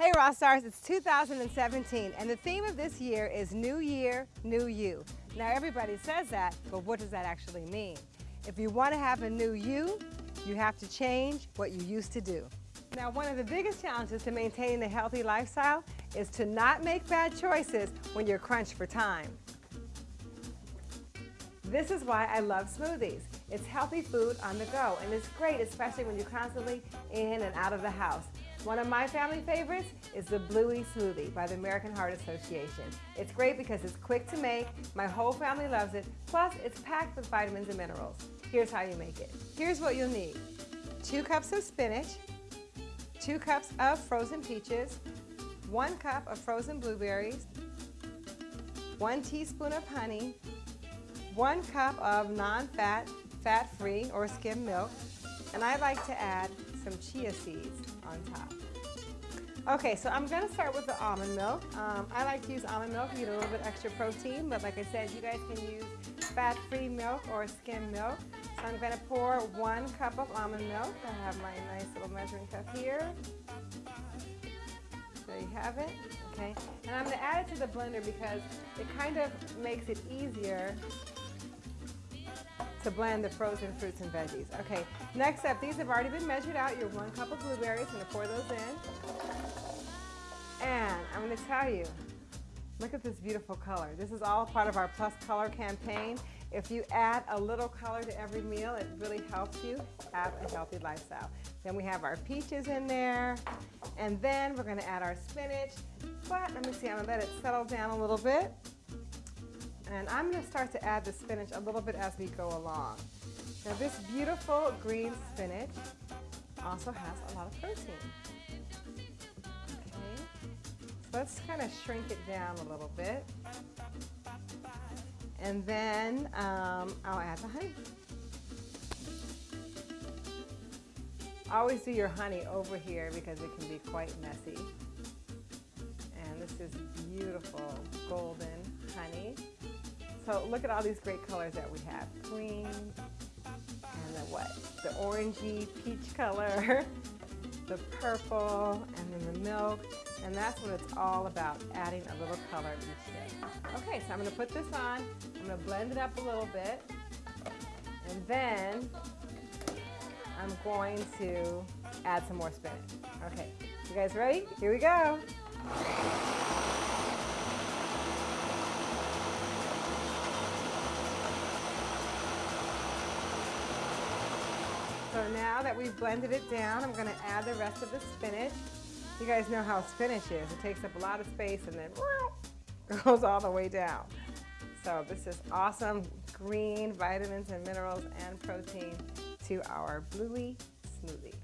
Hey Raw Stars, it's 2017 and the theme of this year is New Year, New You. Now everybody says that, but what does that actually mean? If you want to have a new you, you have to change what you used to do. Now one of the biggest challenges to maintaining a healthy lifestyle is to not make bad choices when you're crunched for time. This is why I love smoothies. It's healthy food on the go and it's great especially when you're constantly in and out of the house. One of my family favorites is the Bluey Smoothie by the American Heart Association. It's great because it's quick to make, my whole family loves it, plus it's packed with vitamins and minerals. Here's how you make it. Here's what you'll need. Two cups of spinach, two cups of frozen peaches, one cup of frozen blueberries, one teaspoon of honey, one cup of non-fat, fat-free or skim milk, and I like to add some chia seeds on top. Okay, so I'm to start with the almond milk. Um, I like to use almond milk to get a little bit extra protein, but like I said, you guys can use fat-free milk or skim milk. So I'm to pour one cup of almond milk. I have my nice little measuring cup here. There you have it. Okay, and I'm to add it to the blender because it kind of makes it easier to blend the frozen fruits and veggies. Okay, next up, these have already been measured out. Your one cup of blueberries, I'm gonna pour those in. And I'm gonna tell you, look at this beautiful color. This is all part of our Plus Color campaign. If you add a little color to every meal, it really helps you have a healthy lifestyle. Then we have our peaches in there, and then we're gonna add our spinach. But let me see, I'm gonna let it settle down a little bit. And I'm going to start to add the spinach a little bit as we go along. Now this beautiful green spinach also has a lot of protein. Okay, so let's kind of shrink it down a little bit. And then um, I'll add the honey. Always do your honey over here because it can be quite messy. And this is beautiful golden honey. So look at all these great colors that we have. Green and the what? The orangey peach color, the purple, and then the milk. And that's what it's all about, adding a little color each day. Okay, so I'm gonna put this on. I'm gonna blend it up a little bit. And then I'm going to add some more spinach. Okay, you guys ready? Here we go. So now that we've blended it down, I'm gonna add the rest of the spinach. You guys know how spinach is. It takes up a lot of space and then goes all the way down. So this is awesome green vitamins and minerals and protein to our Bluey smoothie.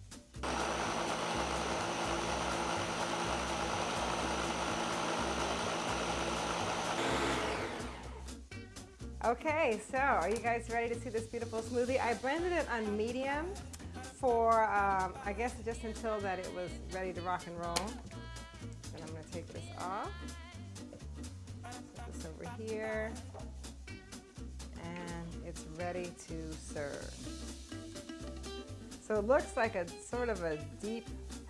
Okay, so are you guys ready to see this beautiful smoothie? I blended it on medium for, um, I guess, just until that it was ready to rock and roll. And I'm to take this off. Put this over here. And it's ready to serve. So it looks like a sort of a deep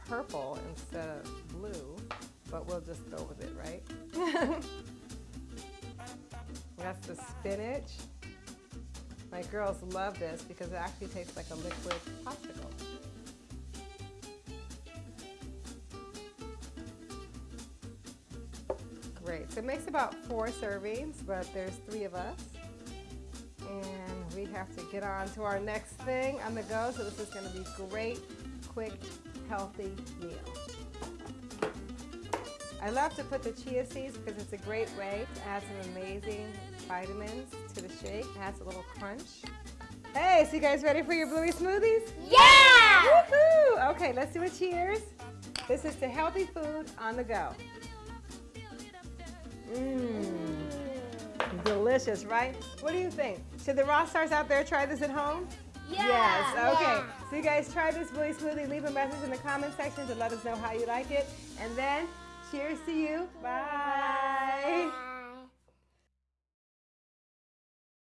purple instead of blue, but we'll just go with it, right? Spinach. My girls love this because it actually tastes like a liquid popsicle. Great. So it makes about four servings, but there's three of us. And we have to get on to our next thing on the go. So this is going to be great, quick, healthy meal. I love to put the chia seeds because it's a great way to add some amazing vitamins to the shake. It adds a little crunch. Hey, so you guys ready for your bluey smoothies? Yeah! Woohoo! Okay, let's do a cheers. This is to healthy food on the go. Mmm. Delicious, right? What do you think? Should the raw stars out there try this at home? Yeah. Yes, okay. Yeah. So you guys try this bluey smoothie. Leave a message in the comment section to let us know how you like it. And then, cheers to you. Bye. Bye.